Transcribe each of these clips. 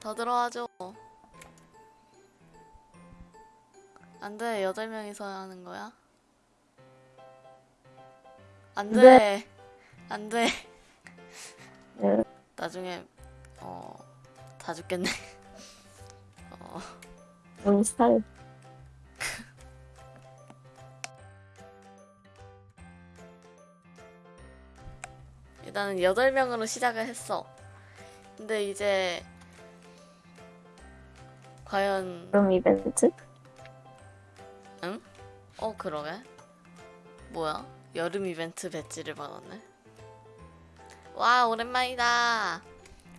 더 들어와줘. 안 돼, 여덟 명이서 하는 거야? 안 돼. 안 돼. 네. 나중에, 어, 다 죽겠네. 어, 우리 스타일. 일단은 여덟 명으로 시작을 했어. 근데 이제, 과연, 그럼 이벤트? 어, 그러게. 뭐야? 여름 이벤트 배지를 받았네. 와, 오랜만이다.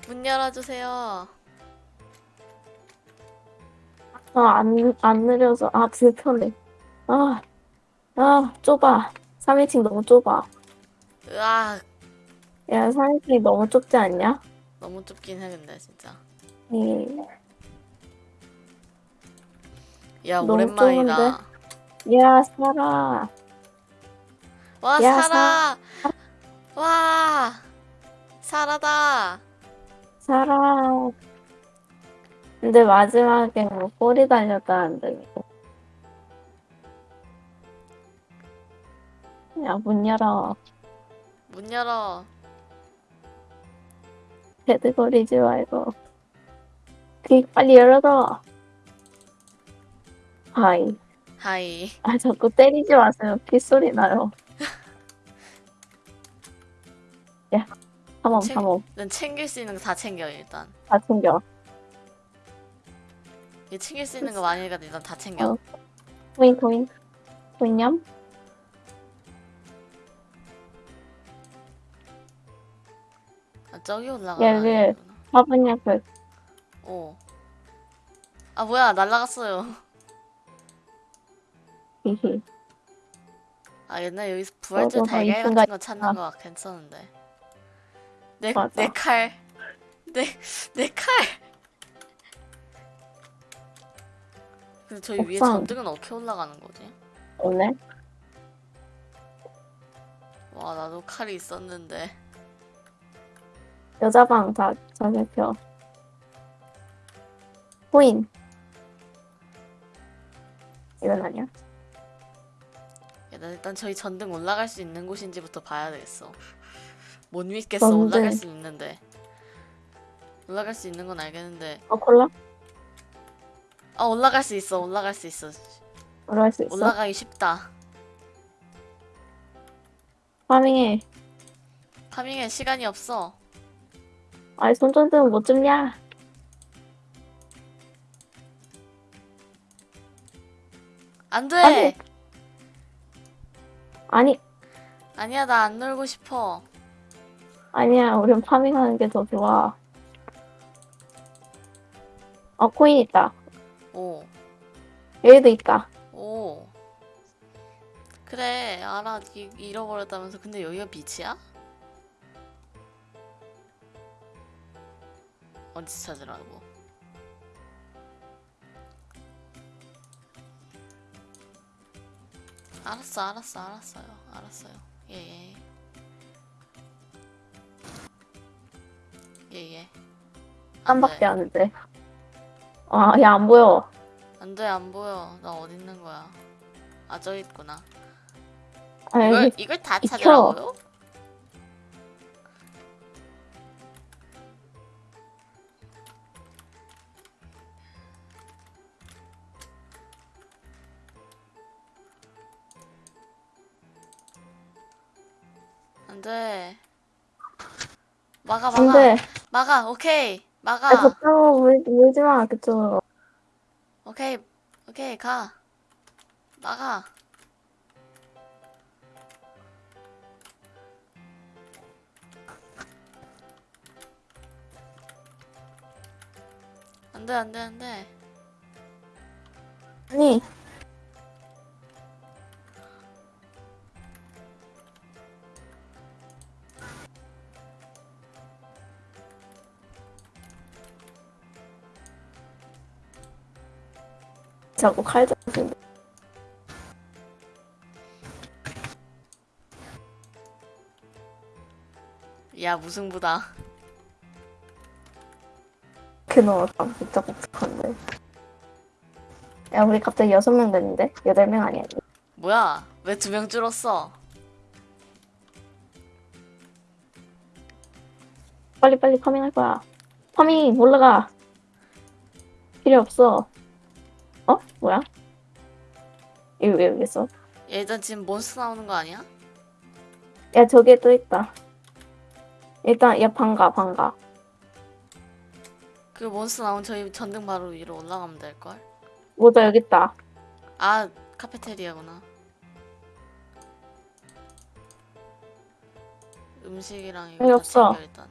문 열어주세요. 아, 안, 안 느려서. 아, 불편해. 아, 아, 좁아. 3인칭 너무 좁아. 으악, 야, 3인칭이 너무 좁지 않냐? 너무 좁긴 해, 근데, 진짜. 예. 야, 너무 오랜만이다. 야, 살아. 와, 야, 살아! 와! 살아다! 살아. 근데 마지막에 뭐 꼬리 달렸다는데. 야, 문 열어. 문 열어. 배드거리지 말고. 그 빨리 열어줘. Hi. Hi. 아, 자꾸 때리지 마세요. 빗소리 나요. 야, 탐험, 책- 탐험. 넌 챙길 수 있는 거 다 챙겨, 일단. 다 챙겨. 얘 챙길 수 있는 거 많으니까 일단 다 챙겨. 어. 코인, 코인. 코인냠? 아, 저기 여기. 되는구나. 화분약을. 오. 아, 뭐야, 날라갔어요. 아, 옛날 여기서 부활절 너도 더 달걀 같은 거거 찾는 있구나. 거 괜찮은데. 내, 맞아. 내 칼. 내, 내 칼! 근데 저희 위에 옥상. 전등은 어떻게 올라가는 거지? 오늘? 와, 나도 칼이 있었는데. 여자방 다, 다 살펴. 코인. 이건 아니야? 야, 나 일단 저희 전등 올라갈 수 있는 곳인지부터 봐야 되겠어. 못 믿겠어. 전등. 올라갈 수 있는데. 올라갈 수 있는 건 알겠는데. 어, 콜라? 아, 올라갈 수 있어. 올라갈 수 있어. 올라갈 수 있어? 올라가기 쉽다. 파밍해. 파밍에 시간이 없어. 아이, 손전등은 못 줍냐? 안 돼! 아니. 아니, 아니야, 나 안 놀고 싶어. 아니야. 우린 파밍하는 게 더 좋아. 어, 코인 있다. 오, 여기도 있다. 오. 그래, 알아. 이, 잃어버렸다면서. 근데 여기가 빛이야? 어디 찾으라고? 알았어, 알았어, 알았어요. 알았어요. 예, 예. 예, 예. 안한 밖에 돼. 안 돼. 아, 야, 안 보여. 안 돼, 안 보여. 나 어디 있는 거야? 아, 저기 있구나. 아, 이걸, 이걸 다. 찾으라고요? 안 돼. 막아, 안 막아. 돼. 막아, 오케이. 아, 막아. 그쪽으로 물, 물지 마, 그쪽으로. 오케이, 오케이, 가. 막아. 안 돼, 안 돼, 안 돼. 아니, 자꾸 칼 잡고. 야, 무승부다. 그놈 진짜 복잡한데. 야 우리 갑자기 여섯 명 됐는데 여덟 명 아니야? 뭐야? 왜 두 명 줄었어? 빨리 빨리 파밍할 거야. 파밍 올라가. 필요 없어. 어? 뭐야? 여기 왜 여기 있어? 얘 일단 지금 몬스터 나오는 거 아니야? 야 저기에 또 있다. 일단 야 반가 반가. 그 몬스터 나오면 저희 전등 바로 위로 올라가면 될걸? 모자 여기 있다. 아 카페테리아구나 음식이랑 이거 여기 다 없어. 챙겨 일단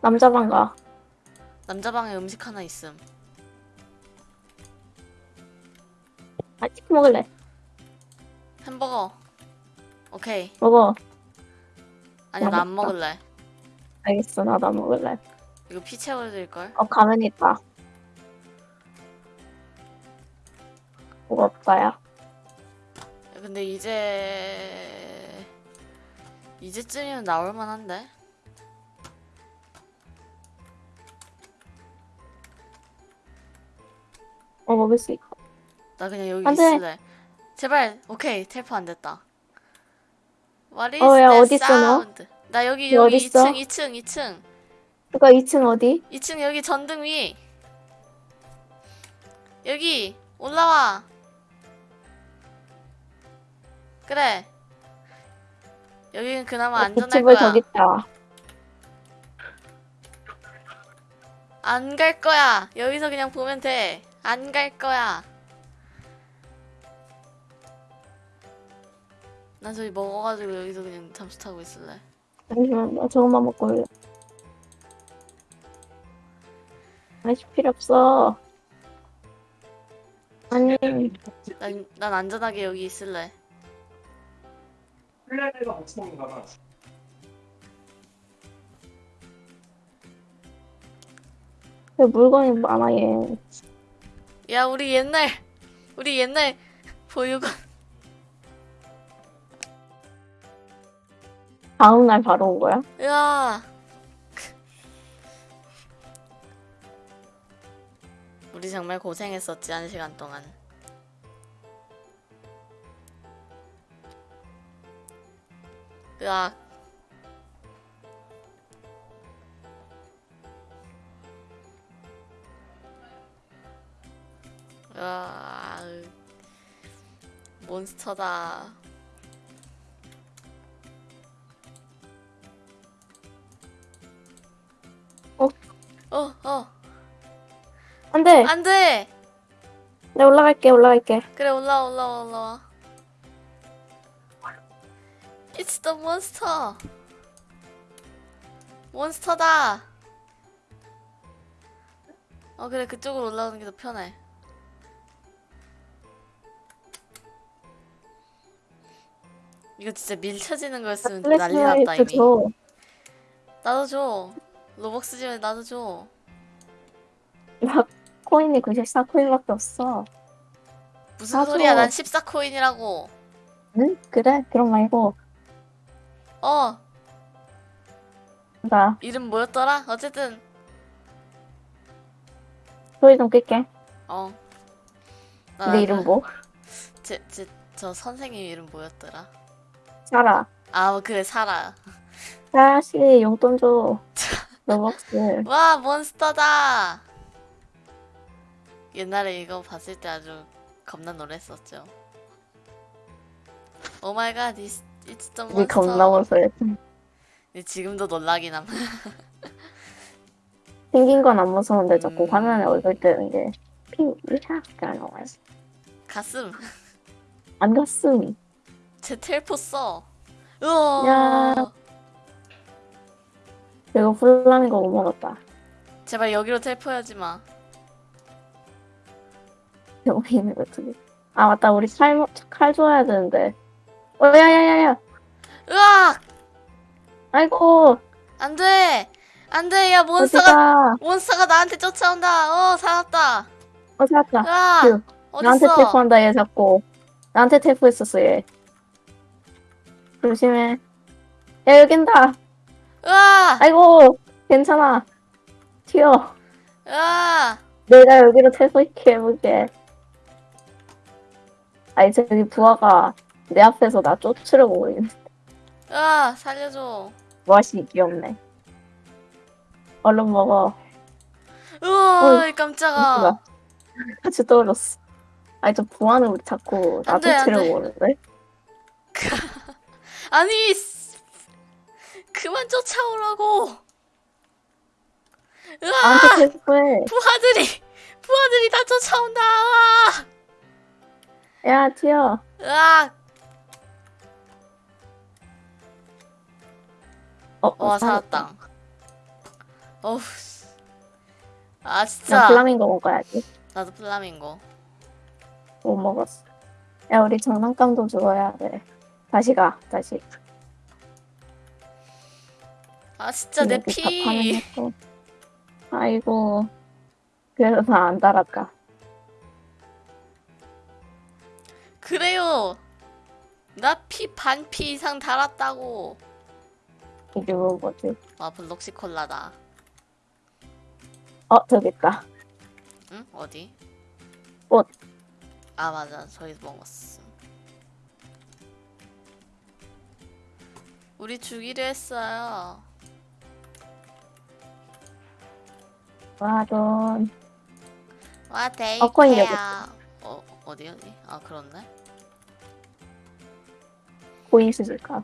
남자 반가. 남자 방에 음식 하나 있음 먹을래. 햄버거 오케이 먹어. 아니 나 안. 먹을래 알겠어 나도 안 먹을래. 이거 피 채워드릴걸? 어 가면 있다. 뭐가 없다야? 야, 근데 이제 이제쯤이면 나올 만한데 어 먹을 수 있고. 나 그냥 여기 안 돼. 있을래 제발 오케이 텔포 안 됐다 What is 어, 야, that 어딨어, 너? sound? 나 여기 너 여기 어딨어? 2층 2층 2층 그니까 2층 어디? 2층 여기 전등 위 여기 올라와 그래 여기는 그나마 안전할 집을 거야 저기 있다. 안 갈 거야 여기서 그냥 보면 돼 안 갈 거야 난 저기 먹어가지고 여기서 그냥 잠수 타고 있을래 잠시만 나 저것만 먹고 올래. 아저씨 필요 없어. 아니 난, 난 안전하게 여기 있을래 플레이가 엄청 먹는가 봐. 그 물건이 많아 얘. 야 우리 옛날 우리 옛날 보육원 다음 날 바로 온 거야? 으아 우리 정말 고생했었지 한 시간 동안. 으악 으아 몬스터다 어, 어, 안 돼. 안 돼! 내가 올라갈게 올라갈게. 그래, 올라와, 올라와, 올라와. It's the monster! 몬스터다! 어, 그래, 그쪽으로 올라오는 게 더 편해. 이거 진짜 밀 쳐지는 거였으면 난리 났다, 이미. 줘. 나도 줘. 로벅스 지면 나도 줘. 나 코인이 94코인밖에 없어. 무슨 나도. 소리야, 난 14코인이라고. 응? 그래? 그럼 말고 어, 나 이름 뭐였더라? 어쨌든, 소리 좀 끌게. 어. 나- 내 이름 뭐? 제, 제, 저 선생님 이름 뭐였더라? 사라. 아, 뭐 그래, 사라. 사라 씨 용돈 줘. Robux. 와, monster다! 옛날에 이거 봤을 때 아주 겁나 놀랬었죠. Oh my God, it's, it's the monster. 겁나 무서워. 근데 지금도 놀라긴 함. 생긴 건 안 무서운데 자꾸 음. 화면에 얼굴 뜨는 게 피우샤가 나와요. 가슴. 안 갔음. 제 텔포 써. 우와. 야. 이거 플라밍고 못 먹었다. 제발 여기로 텔포하지 마. 여기 있는 거두 개. 아 맞다 우리 칼, 먹- 칼 줘야 되는데. 어 야야야야. 으악! 아이고 안 돼! 안 돼! 야, 몬스터가, 어디가? 몬스터가 나한테 쫓아온다! 어, 살았다! 어 찾았다. 으악! 휴. 나한테? 태포한다 얘 자꾸. 나한테 태포했었어 얘. 조심해. 야 여긴다. 으악! 아이고 괜찮아. 튀어. 으아! 내가 여기로 있게 해볼게. 아니 저기 부하가 내 앞에서 나 쫓으려고 있는 으아! 살려줘. 맛이 귀엽네. 얼른 먹어. 으아! 깜짝아. 같이 떨어졌어. 아니 저 부하는 우리 자꾸 나. 쫓으려고 그러는데. 아니, 씨. 그만 쫓아오라고. 으아! 나한테 체포해. 부하들이, 부하들이 다 쫓아온다. 야 튀어. 으악! 어, 와, 어, 살았다. 어우, 씨. 아, 나 진짜. 플라밍고 먹어야지. 나도 플라밍고. 못 먹었어. 야 우리 장난감도 주워야 돼. 다시 가. 다시. 아, 진짜 내 피. 아이고. 그래서 다안 달았다. 그래요. 나 피 반 피 이상 달았다고. 이게 뭐 뭐지? 와, 블록시 콜라다. 어 저기 있다. 응? 어디? 옷. 아, 맞아. 저기서 먹었어. 우리 주기로 했어요. 와 돈. 와, 데이트야. 어, 어, 어디, 어디? 아, 그렇네. 수질까?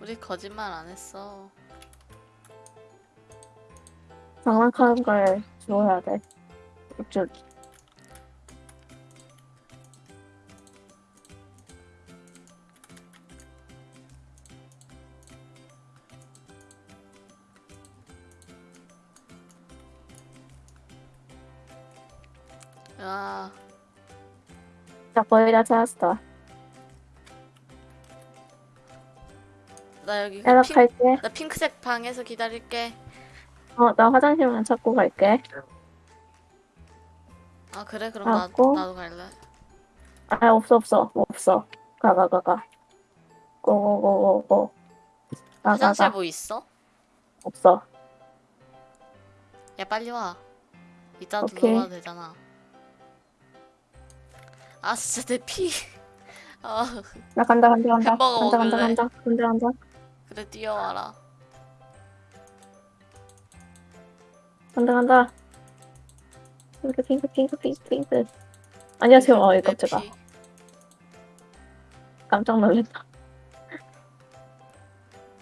우리 거짓말 안 했어. 장난감인 걸 주워야 돼. 야, 자 거의 다 찾았어. 나 여기 그 핑, 연락할게. 나 핑크색 방에서 기다릴게. 어 나 화장실만 찾고 갈게. 아, 그래? 그럼 나. 나도 갈래. 아 없어 없어 없어. 가 가 가 가. 고고고고고. 화장실 가. 뭐 있어? 없어. 야, 빨리 와. 이따. 들어가도 되잖아. 아, 진짜 내 피. 아, 나 간다 간다 간다. 햄버거 간다 간다 먹을래? 간다 간다 간다. 그래, 뛰어와라. 간다 간다. 핑크 핑크 핑크 핑크 핑크. 안녕하세요. 어이 내 깜짝아. 피. 깜짝 놀랐다.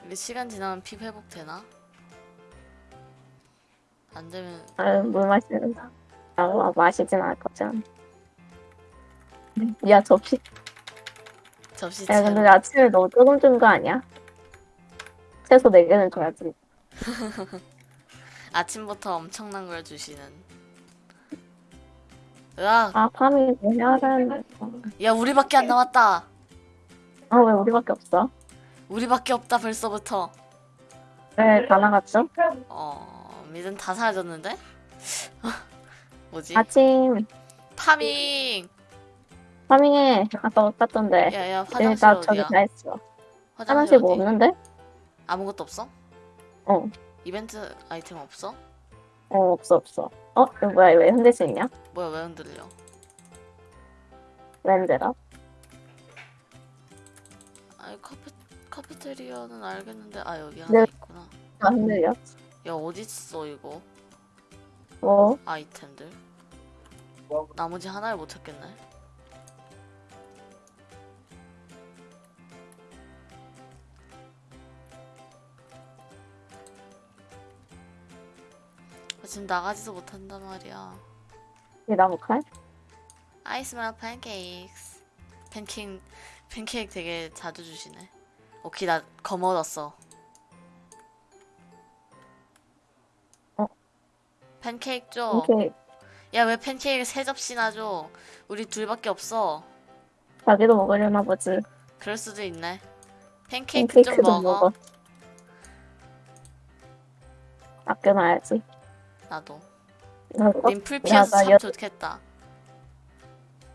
우리 시간 지나면 피 회복되나? 안 되면 아물 마시는 다. 아 마시진 않을 거잖아. 야 접시. 접시 야 근데. 아침에 너무 조금 준 거 아니야? 최소 4개는 줘야지. 아침부터 엄청난 걸 주시는. 으악, 아 파밍 뭐 해야 되는데. 야, 우리밖에 안 남았다. 아왜 우리밖에 없어? 우리밖에 없다, 벌써부터. 왜다 나갔죠? 어, 미든 다 사라졌는데? 뭐지? 아침 파밍! 파밍해. 아까 못 갔던데. 야, 야, 여기 화장실 나 저기 어디야? 다 했어. 화장실 화장실 뭐 어디? 없는데? 아무것도 없어? 어. 이벤트 아이템 없어? 어 없어 없어. 어 이거 뭐야 왜 흔들 수 있냐? 뭐야, 왜 흔들려? 왜 흔들어? 아이, 카페, 카페테리아는 알겠는데, 아, 여기 네. 하나 있구나. 아 흔들려? 야, 어딨어, 이거? 뭐? 아이템들. 나머지 하나를 못 찾겠네. 지금 나가지도 못한단 말이야. 이 나무 칼? I smell pancakes. 팬케이크, 팬케이크 되게 자주 주시네. 오케이, 나 거머졌어. 어? 팬케이크 줘. 이렇게 야, 왜 팬케이크 세 접시나 줘? 우리 둘밖에 없어. 자기도 먹으려나 보지. 그럴 수도 있네. 팬케이크 좀 먹어. 먹어. 아껴놔야지. 나도. 나도 나참 여- 좋겠다.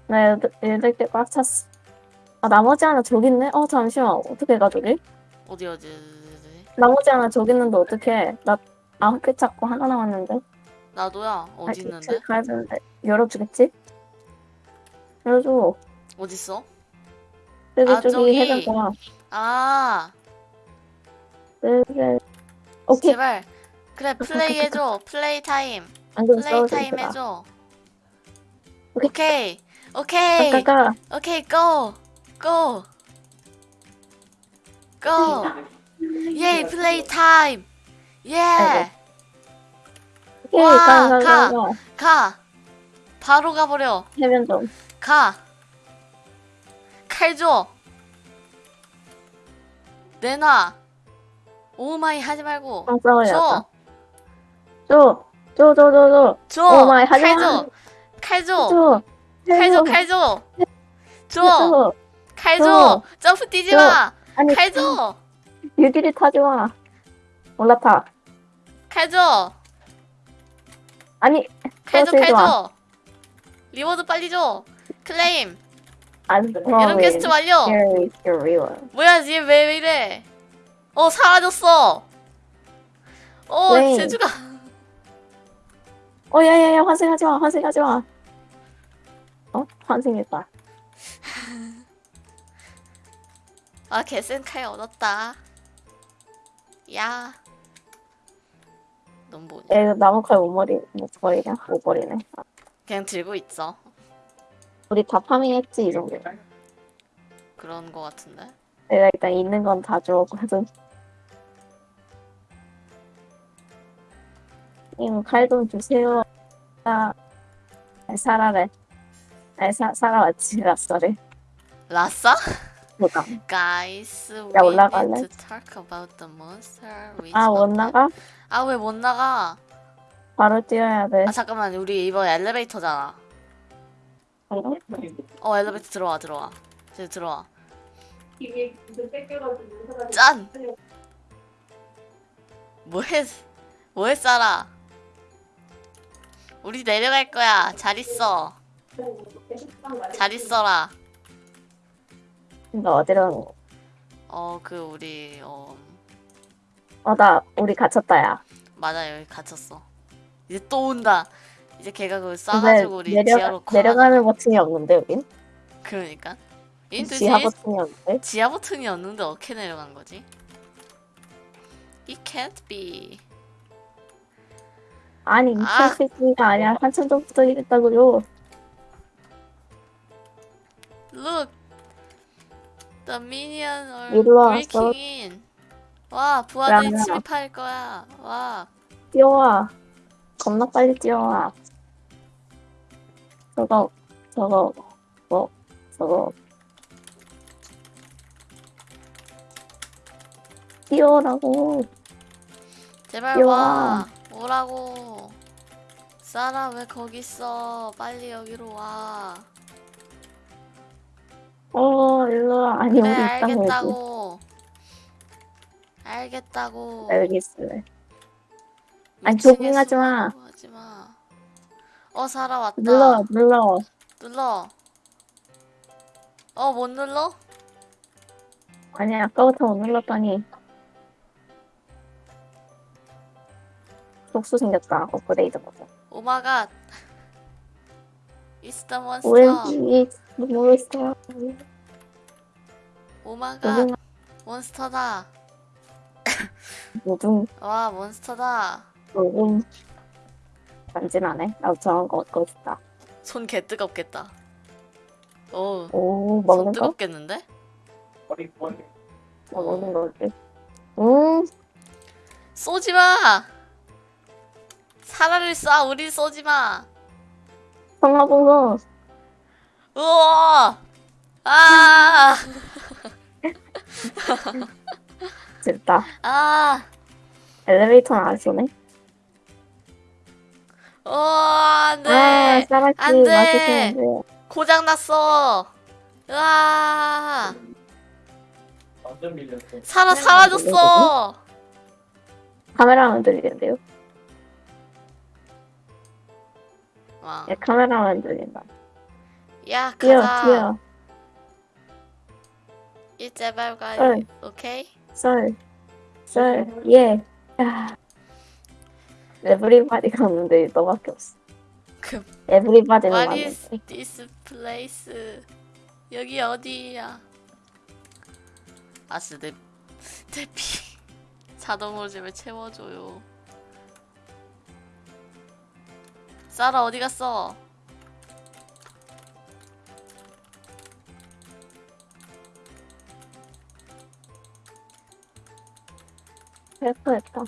나 여덟, 여덟 개꽉 찼어. 아 나머지 하나 저기 있네? 어 잠시만 어떻게 가 저기? 어디 어디 어디. 나머지 하나 저기 있는데 어떡해. 나 아홉 개 찾고 하나 남았는데. 나도야. 어디 아, 있는데? 가야 되는데. 열어주겠지? 열어줘. 어딨어? 여기 아, 저기 저기. 해변가. 아, 그래. 오케이. 제발. 그래, 플레이 해줘. Play time. Play time. 해줘. 오케이. 오케이. 오케이. 오케이, go! go! go! Yeah, play time! Yeah! 와, 가, 가, 가. 바로 가버려. 해변 좀. 가! 칼 줘! 내놔! 오마이 하지 말고. 아. 줘! 오마이 하지 칼 마. 점프 뛰지 타지. 올라타. 칼 줘! 아니, 칼 줘! 또칼 쓰지 마. 줘! Reward 빨리 줘! 클레임! 안 이런 퀘스트 완료! 뭐야 얘 왜, 왜 이래 어 사라졌어 어 왜? 제주가 어, 야, 야, 야, 환생하지 마, 환생하지 마. 어? 환생했다. 아 개센 칼 얻었다 야 넌 뭐냐 애 나무 칼 못 머리, 못 버리냐? 못 버리네. 그냥 들고 있어 우리 다 파밍했지, 이 정도. 그런 거 같은데 내가 일단 있는 건 다 주었거든. 님, 칼 좀 주세요. 아, 살아래. 아니, 사, 살아왔지, 라싸를. 라싸? 뭐가. Guys, we 야, 올라갈래? need to talk about the monster we 아, 못. 나가? 아, 왜 못 나가? 바로 뛰어야 돼. 아, 잠깐만. 우리 이번 엘리베이터잖아. 어, 엘리베이터 들어와, 들어와. 이제 들어와. 짠! 뭐해, 뭐해, 쌀아? 우리 내려갈 거야. 잘 있어. 잘 있어라. 너 어디로? 어, 그, 우리, 어, 어, 나, 우리 갇혔다, 야. 맞아, 여기 갇혔어. 이제 또 온다. 이제 걔가 그걸 근데 쏴가지고 우리 지하로 내려가, 내려가는 버튼이 없는데, 여긴? 그러니까. 지하 버튼이 없는데? 지하 버튼이 없는데 어떻게 내려간 거지? It can't be. 아니, 이 아. 새끼가 아니라 한참 전부터 이랬다고요. Look. The minion are breaking in. 와, 부하들이 야, 야. 침입할 거야. 와. 뛰어와. 겁나 빨리 뛰어와. 저거, 저거, 뭐, 저거. 뛰어라고. 제발 야. 와. 오라고. 사라 왜 거기 있어? 빨리 여기로 와. 어, 일로 와. 아니, 그래 우리 있다고 여기. 알겠다고. 알겠다고. 나 여기 있을래. 아니, 조깅하지 마. 하지 마. 어 사라 왔다. 눌러, 눌러. 눌러. 어, 못 눌러? 아니, 아까부터 못 눌렀더니. 독수 생겼다. 업그레이드 버튼. 오마갓. It's the monster. 왠지, 모르겠어. 오마갓. 몬스터다. 모든, 와, 몬스터다. 모든. 간지나네. 나도 저런 거 얻고 싶다. 손 개 뜨겁겠다. 오, 오, 손 먹는 거? 뜨겁겠는데? 어, 먹는 거지. 음, 쏘지 마! 사라를 쏴, 우리 쏘지 마! 성화봉송. 우와! 아! 됐다. 아! 엘리베이터는 안 쏘네. 어, 안 돼! 아, 싸라키 안 돼. 맛있는데. 고장났어! 으아! 사라 사라졌어! 카메라만 들리는데요? 와. 예, 카메라만 들린다. 야, 가자. 뛰어. 이 제발 가. 응. 오케이? 썰. 썰, 예. 야. 에브리바디가 없는데 너밖에 없어. 그 에브리바디는 What is this place? 여기 어디야? 아스 내, 내 피. 자동으로 제발 채워줘요. 사라 어디 갔어? 헬프했다.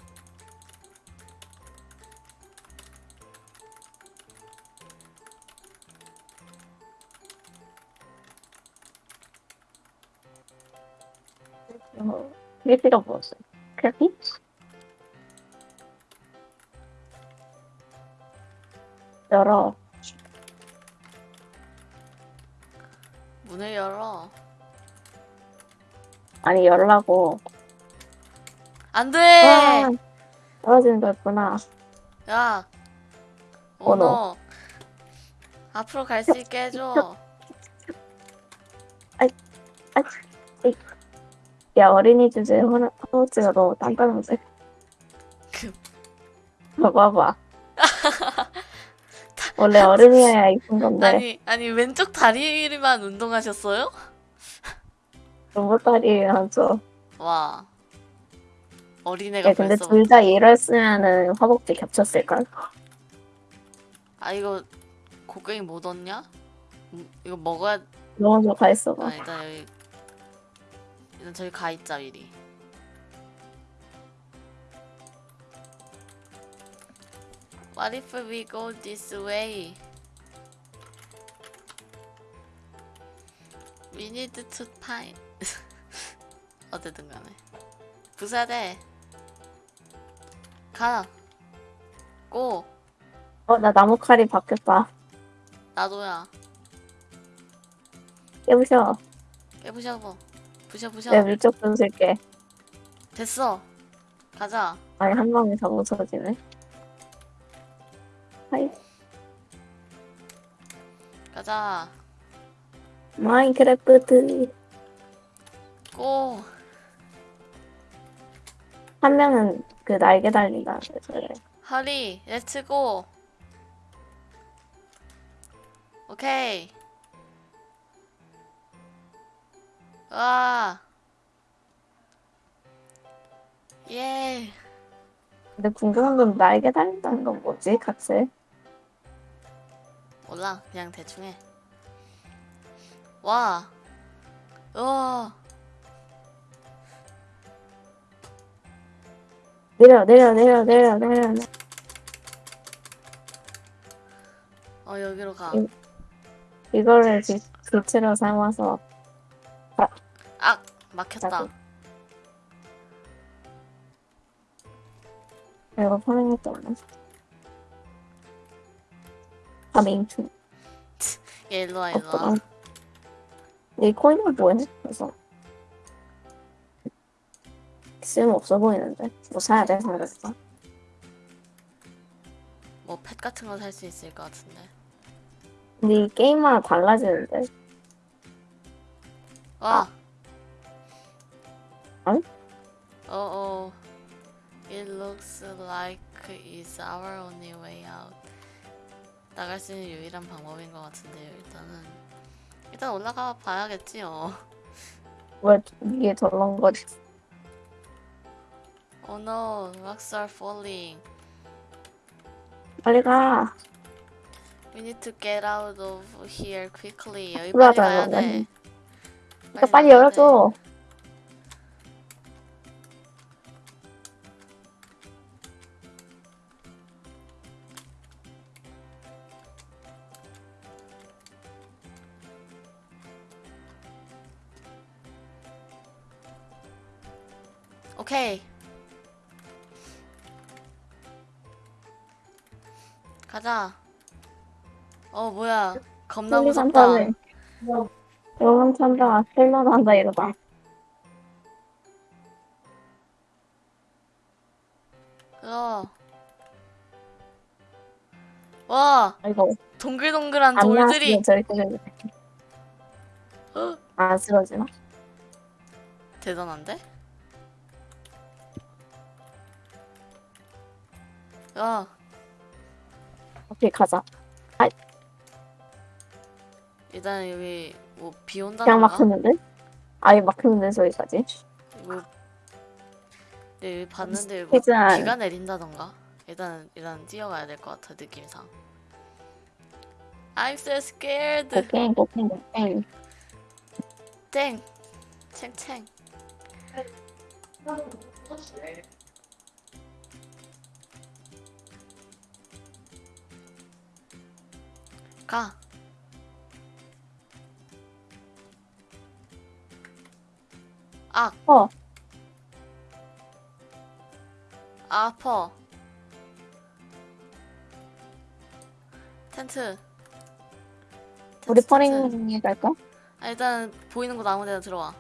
어, 이게 필요 없었어요. 크래피? 열어. 문을 열어. 아니, 열라고. 안 돼! 아, 떨어지는 거였구나. 야! 언어. 앞으로 갈 수 있게 해줘. 야, 어린이 주제에 허- 허우지가 너무 단단한데. 그- 봐봐봐. 원래 어른이어야 이쁜 건데, 아니, 아니, 왼쪽 다리만 운동하셨어요? 로봇 다리 하죠. 와. 어린애가 야, 근데 벌써. 둘다 이랬으면은 허벅지 겹쳤을걸? 아, 이거 곡괭이 못 얻냐? 음, 이거 먹어야. 너무 좋가 있어. 아, 일단 여기. 일단 저기 가 있자, 미리. What if we go this way? We need to find. 어쨌든 간에. 부사대. 가. Go. 어, 나 나무 칼이 바뀌었다. 나도야. 깨부셔. 깨부셔. 부셔, 부셔. 내가 물쪽 좀 쓸게. 됐어. 가자. 아니, 한 방에 다 부서지네. Hi, 가자. 마인크래프트. Go. 한 명은 그 날개 달린다는데, 그래. 허리. 렛츠 고. 오케이. 와. 예. 근데 궁금한 건 날개 달린다는 건 뭐지, 같이? 몰라. 그냥 대충 해. 와. 우와. 내려, 내려, 내려, 내려, 내려. 내려. 어, 여기로 가. 응. 이거를 기, 기체로 삼아서 아! 막혔다. 나도. 이거 파밍했다 파밍 중. 얘 일로와, 일로와. 어, 이 코인은 뭐해? 그래서 쓸모 없어 보이는데 뭐 사야 돼 상대가 뭐, 펫 같은 거 살 수 있을 것 같은데. 근데 이 게임마다 달라지는데 와. 응? 어어. It looks like it's our only way out. 나갈 수 있는 유일한 방법인 것 같은데요. 일단은 일단 올라가 봐야겠지요. 왜 이게 덜렁거리 Oh no, rocks are falling. 빨리 가 We need to get out of here quickly. 여기 빨리 가야. 돼. 빨리 열어줘 돼. 가자. 어 뭐야? 겁나 무섭다. 영감 찬다 쓸만한다 이러다 어. 와 아이고 동글동글한 안 돌들이 안 쓰러지나? 대단한데? 야 오케이 가자. 일단 여기 뭐 비 그냥 온다던가 막혔는데? 아예 막혔는데 저기까지. 뭐 네, 여기 봤는데 뭐 일단 비가 내린다던가 일단 일단 뛰어가야 될 것 같아 느낌상 I'm so scared 고갱 고갱 고갱. 땡 챙챙 가 아, 어 아퍼 텐트 우리. 퍼링에 갈까? 아, 일단 보이는 곳 아무 데나 들어와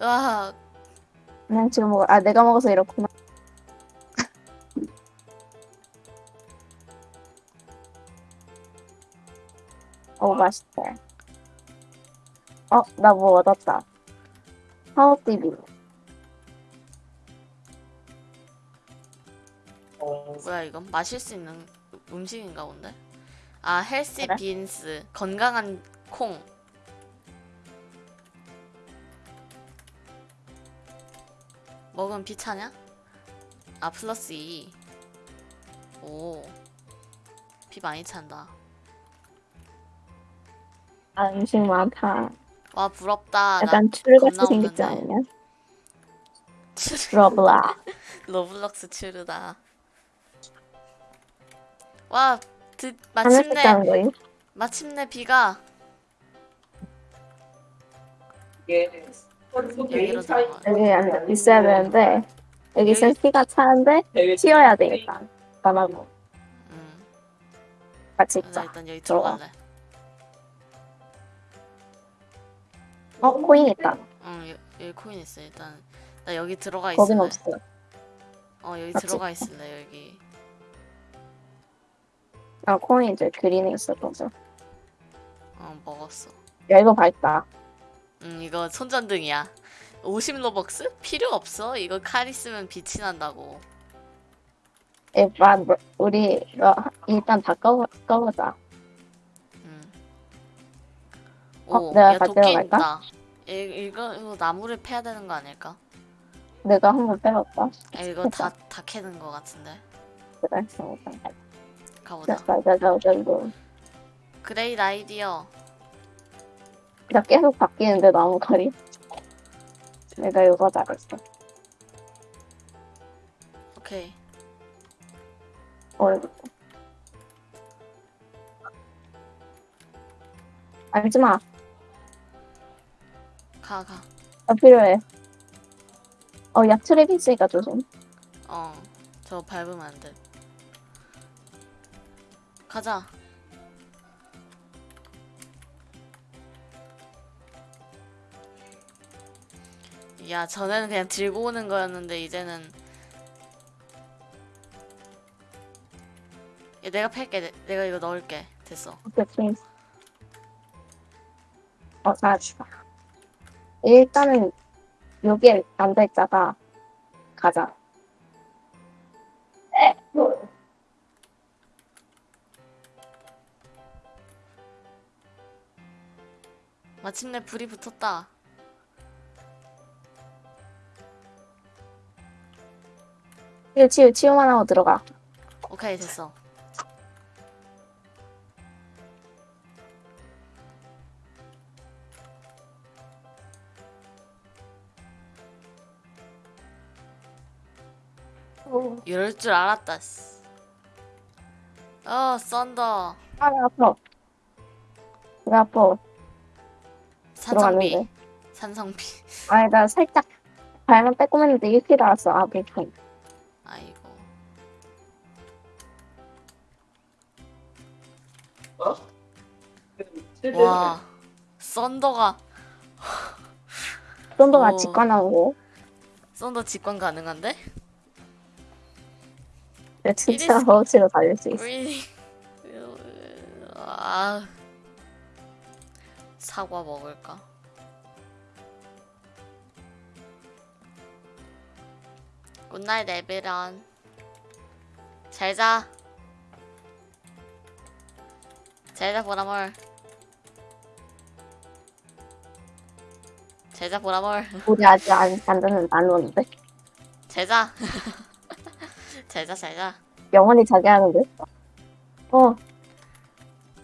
와 그냥 지금 먹어. 아 내가 먹어서 이렇구나. 맛있다. 어 나 뭐 얻었다. Power TV. 뭐야 이건 마실 수 있는 음식인가 본데 아 healthy 그래? Beans 건강한 콩 먹으면 피 차냐? 아 플러스 2 오. 비 많이 찬다. 아 음식 많다. 와 부럽다. 나 약간 추르같이 생겼지. 않냐? 추르- 러블라. 로블록스 추르다. 와, 드, 마침내? 마침내 비가 여기로 들어가. 여기 안 있어야 되는데 여기 있으면 여기- 피가 차는데 튀어야 돼 일단. 나하고 음, 같이 나 있자. 일단 여기. 들어갈래. 어 코인 있다. 응, 여, 여기 코인 있어. 일단 나 여기 들어가 거긴 있을래. 없어. 어, 여기 맞지? 들어가 있을래. 여기. 아 코인 이제 그린에 있었거든. 어, 먹었어. 야 이거 밝다. 음, 이거 손전등이야. 50 로벅스? 필요 없어. 이거 칼 있으면 빛이 난다고. 에바 우리 어, 일단 다 꺼, 꺼보자. 어, 오, 내가 도끼 갈까? 있다. 이, 이거 이거 나무를 패야 되는 거 아닐까? 내가 한 번 빼봤다. 아, 이거 다 다 캐는 거 같은데. 그래. 어, 가보자. 자, 자, 자, 자, 이거. Great idea. 나 계속 바뀌는데 나무 칼이. 내가 이거 잘했어. 오케이. 어, 알지 마. 가 가. 나 필요해. 어, 야, 트랩 있으니까 조심. 어. 저 밟으면 안 돼. 가자. 야, 전에는 그냥 들고 오는 거였는데 이제는 야, 내가 팰게. 내, 내가 이거 넣을게. 됐어. 오케이. 어, 잘했어. 일단은 여기에 앉아있다가 가자. 에, 뭐. 마침내 불이 붙었다. 치우, 치우, 치우만 하고 들어가. 오케이, 됐어. 이럴 줄 알았다. 씨. 어, 썬더. 아, 나 아파. 나 아파. 산성비. 들어갔는데. 산성비. 아니, 나 살짝 발만 빼꼼 했는데 이렇게 나왔어. 아, 불편. 아이고. 와. 썬더가 좀더나 어. 직관하고. 썬더 직관 가능한데? 내가 진짜 이랬어. 버치로 달릴 수 있어. Really? 아. 사과 먹을까? 굿나잇 에베런 잘자 잘자 보라몰 잘자 보라몰 우리 아직 안, 안 안 오는데 잘자 잘자 잘자. 영원히 자게 하는데? 어.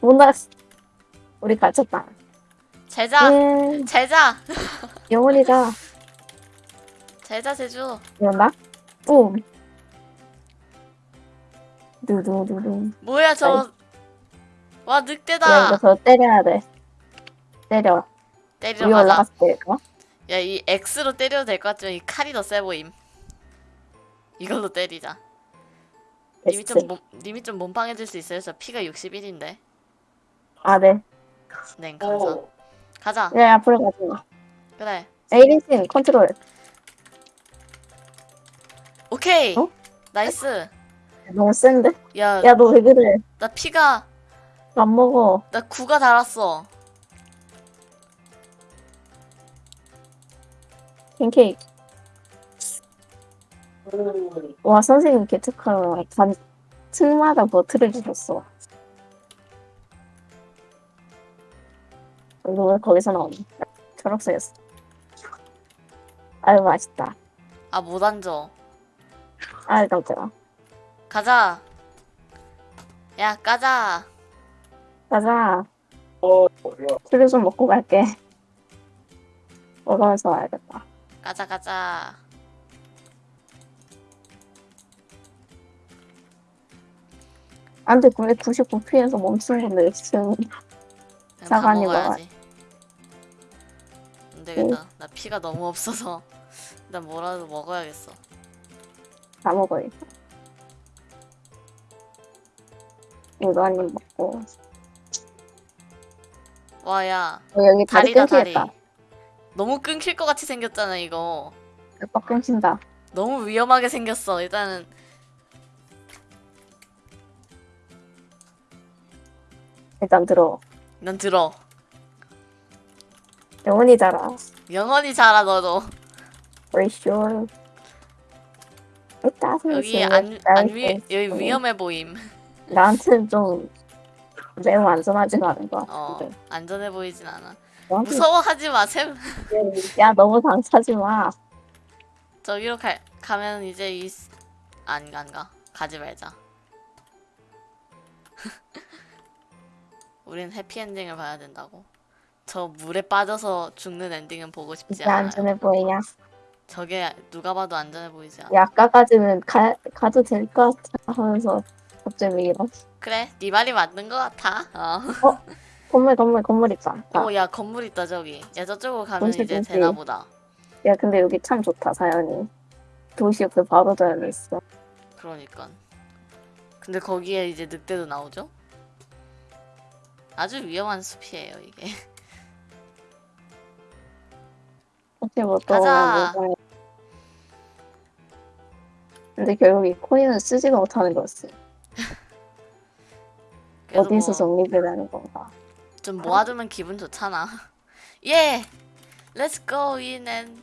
뭔가 우리 갇혔다. 잘자. 예 잘자. 영원히 자. 잘자 제주. 이런다. 뿜. 두두두두 뭐야 저. 와야 이거 늑대다. 저 때려야 돼. 때려. 때리러 가자. 올라갔을 때일까? 야이 X로 때려도 될 것 같지만 이 칼이 더 세 보임. 이걸로 때리자 님이 좀, 몸, 님이 좀 몸빵해줄 수 있어요? 저 피가 61인데. 아 네. 네 감사. 가자. 야 앞으로 마 그래. 에이리슨 컨트롤. 오케이. 어? Nice. 너무 센데? 야 야 너 왜 그래? 나 피가 안 먹어. 나 9가 달았어. 팬케이크 와 선생님 개특하다. 단 층마다 버트를 주셨어. 너왜 거기서 나오니? 초록색이었어. 아유 맛있다. 아 못 앉아. 아유 깜짝아. 가자. 야 까자. 가자. 술을 좀 먹고 갈게. 먹으면서 와야겠다. 가자 가자 안돼 왜 99피에서 멈춘 건데 지금. 먹어야지. 안 되겠다. 나 피가 너무 없어서. 일단 뭐라도 먹어야겠어. 다 먹어야겠다 이거 한 입 먹고. 와 야. 어, 여기 다리 다리다 다리. 끊기겠다. 너무 끊길 것 같이 생겼잖아 이거. 빡 끊긴다. 너무 위험하게 생겼어. 일단은 일단 들어. 난 들어. 영원히 자라. 영원히 자라 너도. For sure. 여기 안, 안 위, 여기. 위험해 보임. 나한테는 좀 매우 안전하지가 않은 것어 같은데. 안전해 보이진 않아. 너한테 무서워하지 마 샘. 야 너무 당차지 마. 저기로 가, 가면 이제 이안안가. 가지 말자 우린 해피엔딩을 봐야 된다고 저 물에 빠져서 죽는 엔딩은 보고 싶지 이제 않아요 안전해 보이냐 저게 누가 봐도 안전해 보이지 않아 야 아까까지는 가, 가도 될 것 같아 하면서 갑자기 왜 이러 그래 네 말이 맞는 것 같아 어. 건물 건물 건물 있다 아, 오, 야 건물 있다 저기. 야 저쪽으로 가면 이제 건설. 되나 보다. 야 근데 여기 참 좋다 사연이 도시 옆에 바로 달려있어 그러니까. 근데 거기에 이제 늑대도 나오죠? 아주 위험한 숲이에요 이게. 혹시 뭐또 가자. 근데 결국 이 코인은 쓰지도 못하는 거였어 그래도 어디서 뭐 정리되라는 건가 좀 모아두면 기분 좋잖아. 예, let's go in and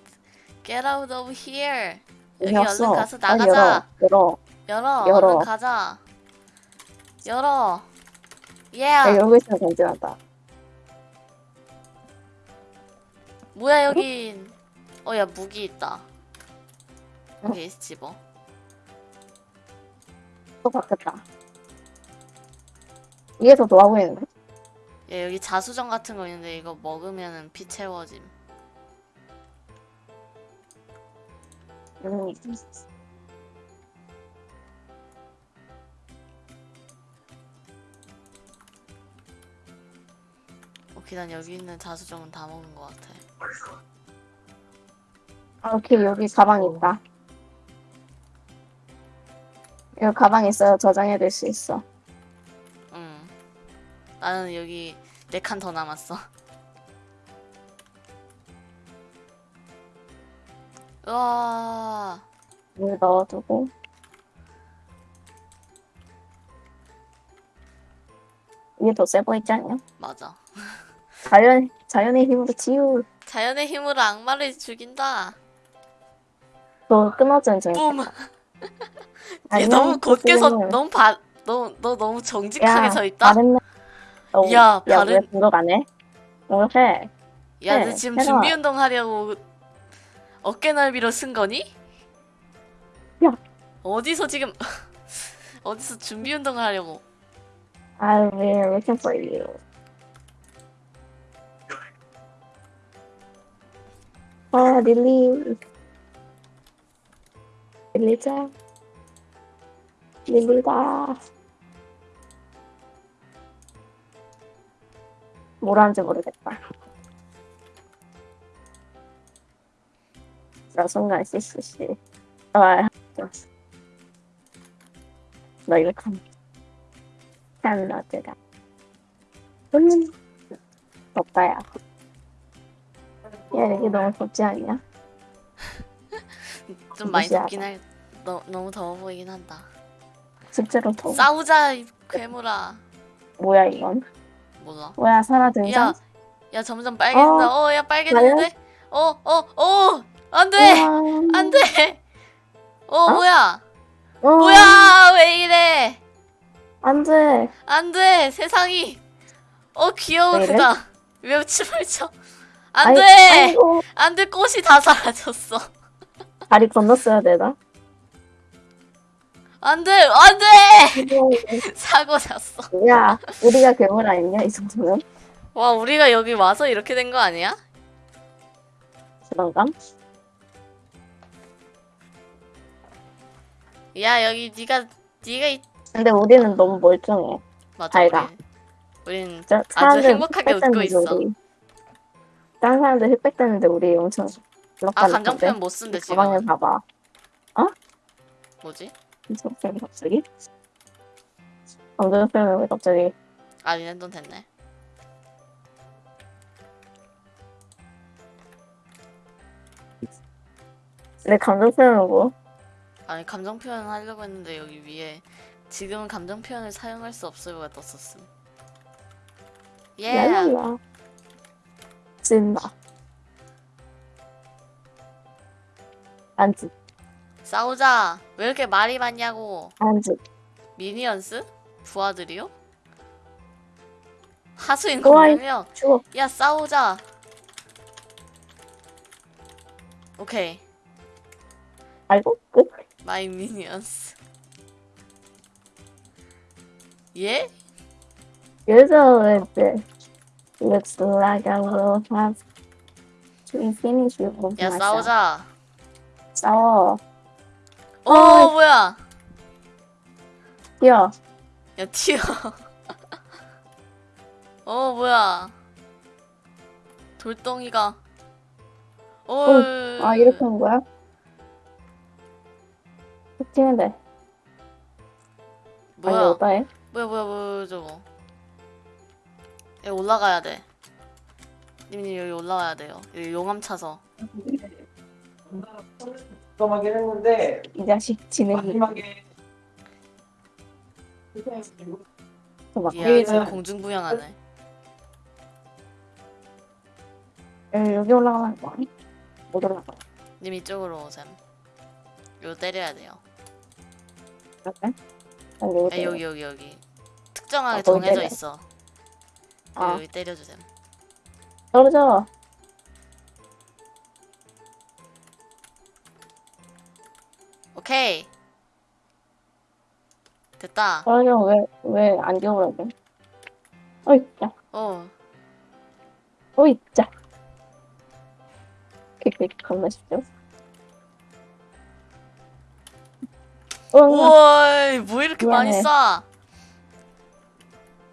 get out of here. 여기 얼른 없어. 가서 빨리 나가자. 열어 열어, 열어. 얼른 가자. 열어. 예. 열어 야 열고 있으면 괜찮다 뭐야 여긴? 어야 무기 있다. 여기 집어. 또 바뀌었다 더 좋아 보이는데 야 여기 자수정 같은 거 있는데 이거 먹으면은 피 채워짐. 음. 난 여기 있는 자수정은 다 먹은 것 같아. 아, 오케이 여기 가방 있다 여기 가방 있어요 저장해둘 수 있어 응. 나는 여기 네 칸 더 남았어. 우와. 여기 넣어두고 이게 더 세 보이지 않냐? 맞아. 자연 자연의 힘으로 치유 자연의 힘으로 악마를 죽인다. 너 끊어진 중 뿜. 얘 너무 곧게 서 코스님. 너무 바 너무 너 너무 정직하게 야, 서 있다. 바른 어, 야, 야, 바른- 왜 공격하네? 공격해. 야, 너 네, 지금 해라. 준비 운동 하려고 어깨 넓이로 쓴 거니? 야. 어디서 지금 어디서 준비 운동을 하려고? I'll be looking for you. 어, 릴리. 릴리자. 릴리다. 뭘 하는지 모르겠다. 나 순간 씨씨씨. 아, 좋았어. 너 이거 감. 샐러드가. 음, 덥다, 야. 야, 여기 너무 덥지 않냐? 좀 많이 무시하다. 덥긴 할. 너, 너무 더워 보이긴 한다. 실제로 더워. 싸우자 이 괴물아. 뭐야, 이건? 몰라. 뭐야, 사라 등장? 야, 야 점점 빨개진다. 어, 야 빨개지는데? 어, 어, 어, 안 돼, 안 돼. 어, 어? 뭐야? 어, 뭐야? 왜 이래? 안 돼. 안 돼, 세상이. 어, 이래? 그가. 왜 춤을 춰? 안 아이, 돼, 아이고, 안 돼, 꽃이 다 사라졌어. 다리 건넜어야 되나? 안 돼, 안 돼. 사고 났어. 야, 우리가 괴물 아니냐, 이 정도면? 와, 우리가 여기 와서 이렇게 된 거 아니야? 그런가? 야, 여기 네가 네가 있... 근데 우리는 너무 멀쩡해. 맞아. 밝아. 우리, 우린 저 아주 행복하게 웃고 있어. 우리. 다른 사람들 흑백됐는데 우리 엄청 아, 표현 못 쓴대 지금. 가방에 봐봐. 뭐지? 감정 표현 갑자기? 표현 왜 갑자기? 아, 니네 돈 됐네. 내 감정 표현은 뭐? 아니, 감정 표현 하려고 했는데 여기 위에 지금은 감정 표현을 사용할 수 없어요가 떴었음. 예. 랄랄라. 찐다. 안지, 싸우자. 왜 이렇게 말이 많냐고. 안지. 미니언스? 부하들이요? 하수인. 공명이요. 추워. 야 싸우자. 오케이. 알고? 끝? 마이 미니언스. 예? Usually it looks like I will have to finish with 야 myself. 싸우자. 싸워. 오 어이. 뭐야? 뛰어. 야 튀어. 어 뭐야? 돌덩이가. 오. 아, 이렇게 하는 거야? 뛰면 돼. 아니, 뭐야? 어떠해? 뭐야 뭐야 뭐야 저거 여기 올라가야 돼. 님님 여기 올라와야 돼요. 여기 용암 차서. 깜깜하긴 했는데 이 자식 지능이 마지막에 막 이야 지금 공중부양하네. 여기 올라가는 거 아니? 못 올라가. 님 이쪽으로 오셈. 요 때려야 돼요. 그래? 아니, 여기 야 여기 여기 여기. 특정하게 아, 정해져 때려. 있어 아, 여기 때려주셈 떨어져. 오케이 됐다 떨어져. 왜, 왜 안 겨울어게? 어이, 자. 어 어이, 자. 퀵퀵 겁나 쉽죠? 응, 우와 뭐 이렇게 많이. 쏴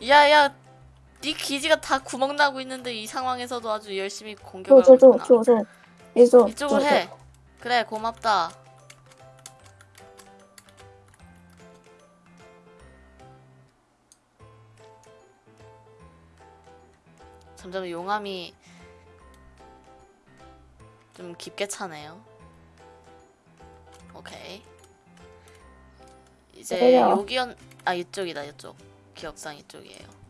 야야 네 기지가 다 구멍 나고 있는데 이 상황에서도 아주 열심히 공격을 줘, 하고 줘, 있구나 줘, 줘. 이쪽, 이쪽으로 해. 그래, 고맙다. 점점 용암이 좀 깊게 차네요. 오케이. 이제. 여기연 아 이쪽이다 이쪽 기억상 이쪽이에요.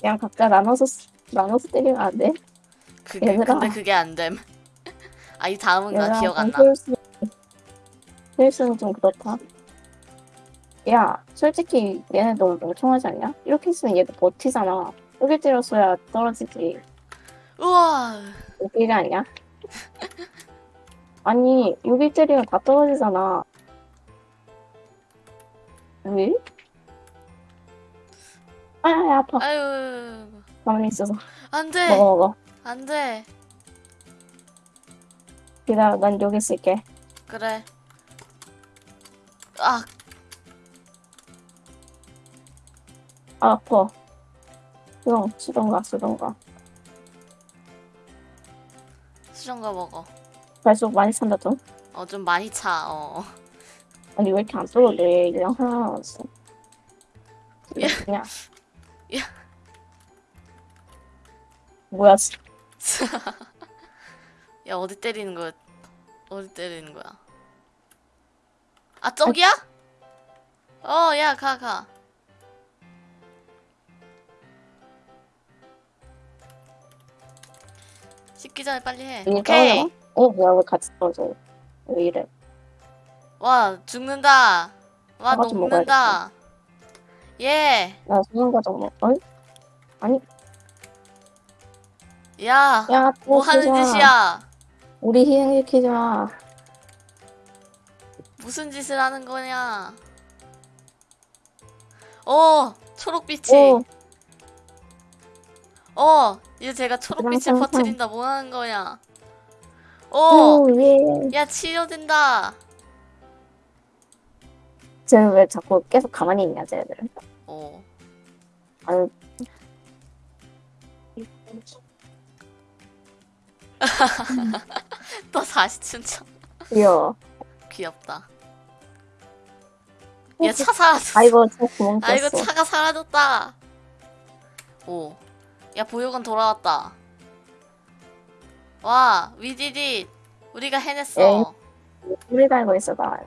그냥 각자 나눠서, 쓰- 나눠서 때리면 안 돼? 그게 얘들아. 근데 그게 안 됨. 아이 다음은 나 기억 안 나. 힐스 힐스는 좀 그렇다. 야, 솔직히 얘네 너무 멍청하지 않냐? 이렇게 있으면 얘도 버티잖아. 여기 때렸어야 떨어지지. 우와. 웃기지 않냐? 아니, 여기 때리면 다 떨어지잖아. 왜? 아, 야, 아파. 아유. 가만히 있어서. 안 돼. 먹어, 먹어. 안 돼. 기다려, 난 여기 있을게. 그래. 아 아, 아파. 수동, 수동가, 수동가. 수정과 먹어. 발속 많이 찬다, 좀. 어 좀 많이 차. 어. 아니, 왜 이렇게 안 떨어져? 그냥 하나 남았어. 야. 그냥. 야. 뭐야, 씨. 야 어디 때리는 거야? 어디 때리는 거야? 아 저기야? 어 야 가 가. 씻기 전에 빨리 해. 오케이. 떨어져? 어, 뭐야, 왜 같이 떨어져? 왜 이래? 와 죽는다. 와 먹는다. 예. 나 수능과정 뭐, 어? 아니, 야. 야, 또 뭐 하는. 짓이야? 우리 희생시키지 마. 무슨 짓을 하는 거냐? 어 초록빛이. 오, 어 이제 제가 초록빛을 그냥. 퍼뜨린다. 뭐 하는 거냐? 어. 오, 예. 야 치료된다. 쟤는 왜 자꾸 계속 가만히 있냐, 쟤들. 어. 아유. 또 다시 춘천. 귀여워. 귀엽다. 야차 사라졌어. 아이고, 저 구멍 꼈어. 아이고 차가 사라졌다. 오. 야 보육원 돌아왔다. 와 위디디 우리가 해냈어. 에이. 우리 달고 있어, 나.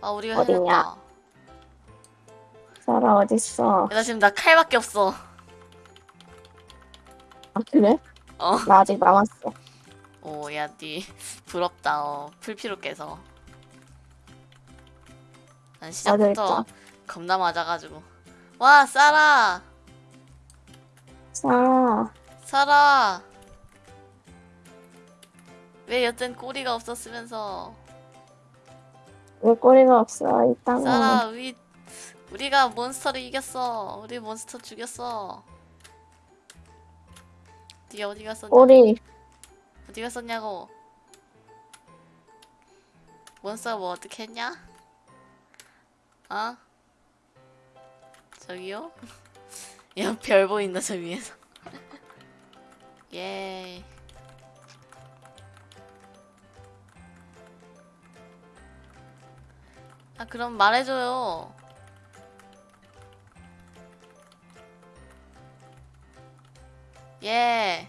아 우리가 어딨냐? 해냈다. 사라, 어딨어? 야, 나 지금 나 칼밖에 없어. 아, 그래? 어. 나 아직 남았어. 오, 야, 니 부럽다. 어, 풀피로 깨서. 난 시작부터 맞아있다. 겁나 맞아가지고. 와, 싸라, 사라, 싸라. 왜 여튼 꼬리가 없었으면서? 왜 꼬리가 없어? 이따가. 싸라, 우리 우리가 몬스터를 이겼어. 우리 몬스터 죽였어. 니 어디 갔었냐? 꼬리. 어디 갔었냐고. 몬스터가 뭐 어떻게 했냐? 어? 저기요? 야, 별 보인다, 저 위에서. 예. 아, 그럼 말해줘요. 예.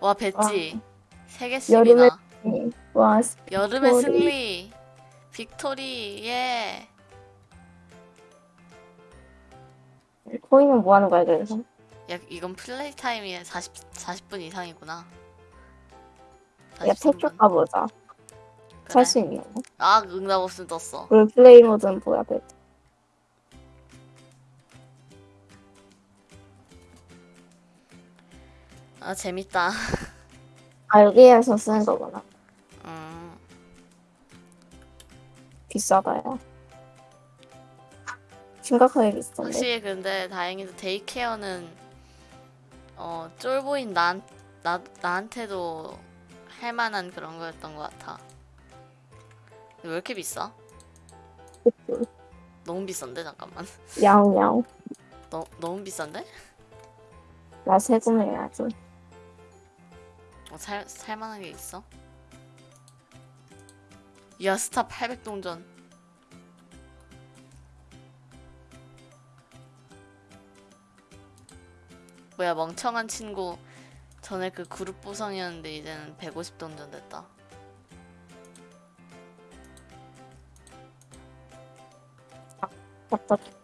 와, 뵀지? 세 개씩이나. 와, 여름의 빅토리. 승리 Victory yeah 코인은 뭐 하는 거야, 그래서? 야, 이건 play time이 40, 40분 이상이구나 야, 43분. 팩 가보자. 그래? 살수 있는 거. 아 응답 없음 떴어 그리고 플레이 모드는 뭐야, 그 아 재밌다 아, 여기에서 쓰는 거구나. 음, 비싸다, 야. 심각하게 비싼데. 확실히 근데 다행히도 데이케어는 어 쫄보인 난, 나, 나한테도 할 만한 그런 거였던 것 같아 왜 이렇게 비싸? 그치. 너무 비싼데 잠깐만 야옹야옹. 너, 너무 비싼데? 나 세금해야지. 어, 살, 살만한 게 있어? 야 스타 800동전 뭐야 멍청한 친구 전에 그 그룹 보상이었는데 이제는 150동전 됐다 답답해.